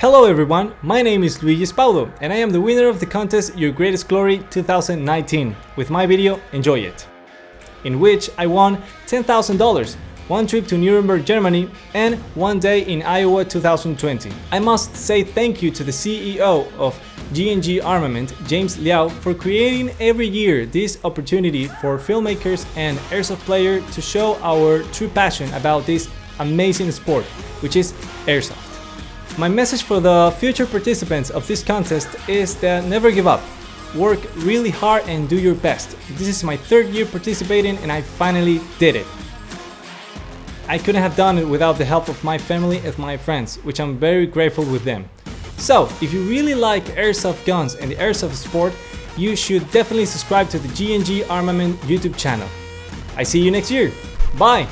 Hello everyone, my name is Luigi Spaudo and I am the winner of the contest Your Greatest Glory 2019 with my video Enjoy It, in which I won $10,000, one trip to Nuremberg, Germany and one day in IWA 2020. I must say thank you to the CEO of G&G Armament, James Liao, for creating every year this opportunity for filmmakers and airsoft players to show our true passion about this amazing sport, which is airsoft. My message for the future participants of this contest is that never give up. Work really hard and do your best. This is my third year participating and I finally did it. I couldn't have done it without the help of my family and my friends, which I'm very grateful with them. So, if you really like airsoft guns and the airsoft sport, you should definitely subscribe to the G&G Armament YouTube channel. I see you next year. Bye!